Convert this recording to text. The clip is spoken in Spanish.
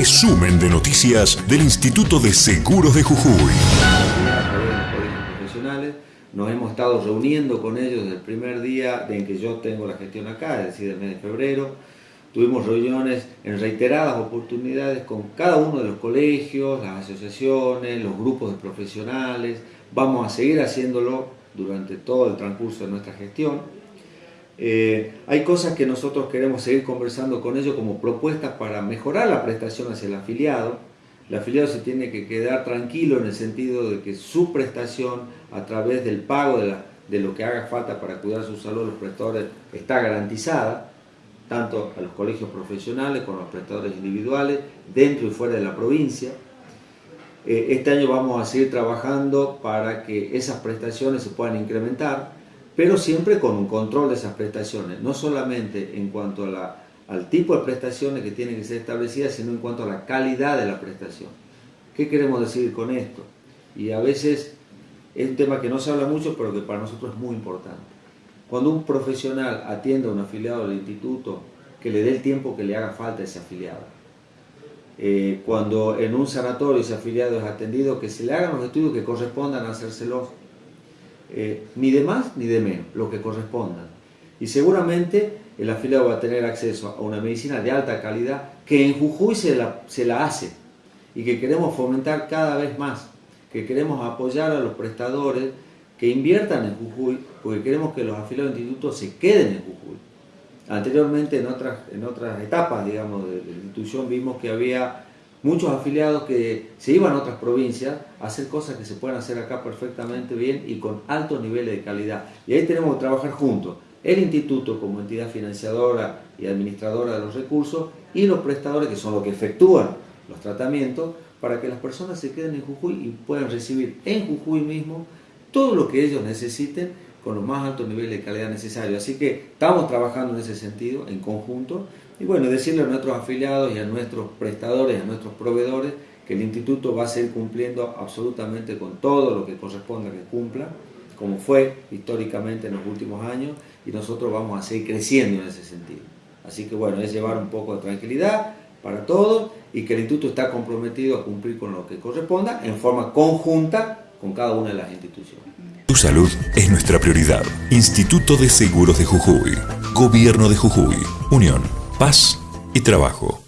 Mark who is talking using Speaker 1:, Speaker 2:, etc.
Speaker 1: resumen de noticias del Instituto de Seguros de Jujuy.
Speaker 2: nos hemos estado reuniendo con ellos desde el primer día en que yo tengo la gestión acá, es decir, el mes de febrero. Tuvimos reuniones en reiteradas oportunidades con cada uno de los colegios, las asociaciones, los grupos de profesionales. Vamos a seguir haciéndolo durante todo el transcurso de nuestra gestión. Eh, hay cosas que nosotros queremos seguir conversando con ellos como propuestas para mejorar la prestación hacia el afiliado. El afiliado se tiene que quedar tranquilo en el sentido de que su prestación a través del pago de, lo que haga falta para cuidar su salud los prestadores está garantizada, tanto a los colegios profesionales como a los prestadores individuales, dentro y fuera de la provincia. Eh, este año vamos a seguir trabajando para que esas prestaciones se puedan incrementar pero siempre con un control de esas prestaciones, no solamente en cuanto al tipo de prestaciones que tienen que ser establecidas, sino en cuanto a la calidad de la prestación. ¿Qué queremos decir con esto? Y a veces es un tema que no se habla mucho, pero que para nosotros es muy importante. Cuando un profesional atiende a un afiliado del instituto, que le dé el tiempo que le haga falta a ese afiliado. Eh, cuando en un sanatorio ese afiliado es atendido, que se le hagan los estudios que correspondan a hacérselos eh, ni de más ni de menos, lo que corresponda. Y seguramente el afiliado va a tener acceso a una medicina de alta calidad que en Jujuy se la, se la hace y que queremos fomentar cada vez más, que queremos apoyar a los prestadores que inviertan en Jujuy, porque queremos que los afiliados del instituto se queden en Jujuy. Anteriormente, en otras, en otras etapas, digamos, de la institución, vimos que había muchos afiliados que se iban a otras provincias a hacer cosas que se pueden hacer acá perfectamente bien y con altos niveles de calidad. Y ahí tenemos que trabajar juntos, el instituto como entidad financiadora y administradora de los recursos y los prestadores que son los que efectúan los tratamientos para que las personas se queden en Jujuy y puedan recibir en Jujuy mismo todo lo que ellos necesiten con los más altos niveles de calidad necesarios. Así que estamos trabajando en ese sentido, en conjunto, y bueno, decirle a nuestros afiliados y a nuestros prestadores, a nuestros proveedores, que el instituto va a seguir cumpliendo absolutamente con todo lo que corresponda que cumpla, como fue históricamente en los últimos años, y nosotros vamos a seguir creciendo en ese sentido. Así que bueno, es llevar un poco de tranquilidad para todos y que el instituto está comprometido a cumplir con lo que corresponda en forma conjunta con cada una de las instituciones.
Speaker 1: Tu salud es nuestra prioridad. Instituto de Seguros de Jujuy. Gobierno de Jujuy. Unión, Paz y Trabajo.